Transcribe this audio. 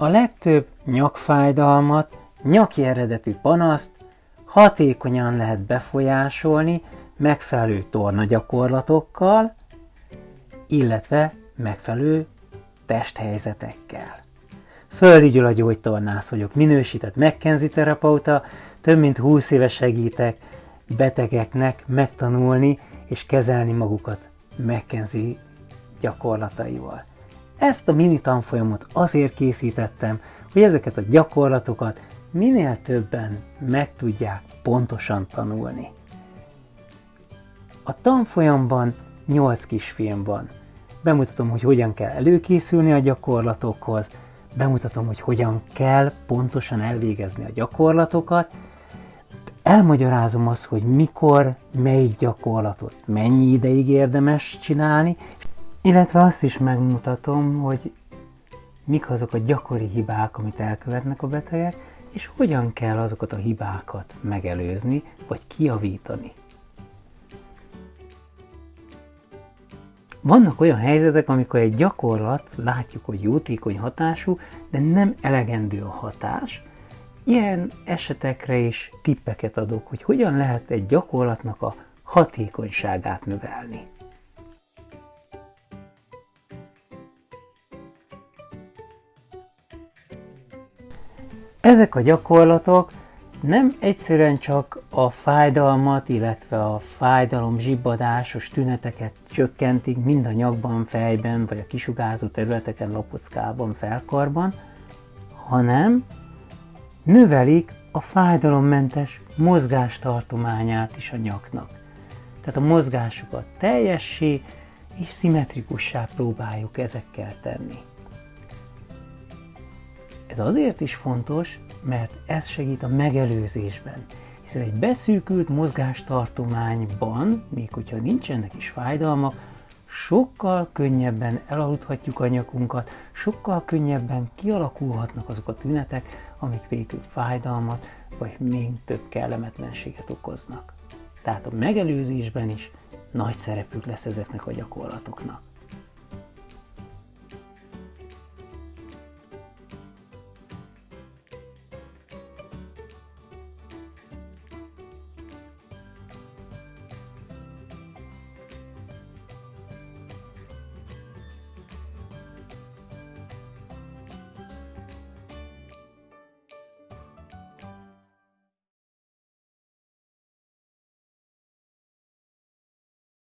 A legtöbb nyakfájdalmat, nyaki eredetű panaszt hatékonyan lehet befolyásolni megfelelő tornagyakorlatokkal, illetve megfelelő testhelyzetekkel. Földi Gyula gyógytornász vagyok, minősített McKenzie terapeuta, több mint 20 éve segítek betegeknek megtanulni és kezelni magukat McKenzie gyakorlataival. Ezt a mini tanfolyamot azért készítettem, hogy ezeket a gyakorlatokat minél többen meg tudják pontosan tanulni. A tanfolyamban 8 kisfilm van. Bemutatom, hogy hogyan kell előkészülni a gyakorlatokhoz, bemutatom, hogy hogyan kell pontosan elvégezni a gyakorlatokat, elmagyarázom azt, hogy mikor, melyik gyakorlatot mennyi ideig érdemes csinálni, illetve azt is megmutatom, hogy mik azok a gyakori hibák, amit elkövetnek a betegek, és hogyan kell azokat a hibákat megelőzni, vagy kiavítani. Vannak olyan helyzetek, amikor egy gyakorlat látjuk, hogy jótékony hatású, de nem elegendő a hatás. Ilyen esetekre is tippeket adok, hogy hogyan lehet egy gyakorlatnak a hatékonyságát növelni. Ezek a gyakorlatok nem egyszerűen csak a fájdalmat, illetve a fájdalom zsibbadásos tüneteket csökkentik mind a nyakban, fejben, vagy a kisugázó területeken, lapockában, felkarban, hanem növelik a fájdalommentes mozgástartományát is a nyaknak. Tehát a mozgásukat teljessé és szimmetrikussá próbáljuk ezekkel tenni. Ez azért is fontos, mert ez segít a megelőzésben. Hiszen egy beszűkült mozgástartományban, még hogyha nincsenek is fájdalmak, sokkal könnyebben elaludhatjuk a nyakunkat, sokkal könnyebben kialakulhatnak azok a tünetek, amik végül fájdalmat, vagy még több kellemetlenséget okoznak. Tehát a megelőzésben is nagy szerepük lesz ezeknek a gyakorlatoknak.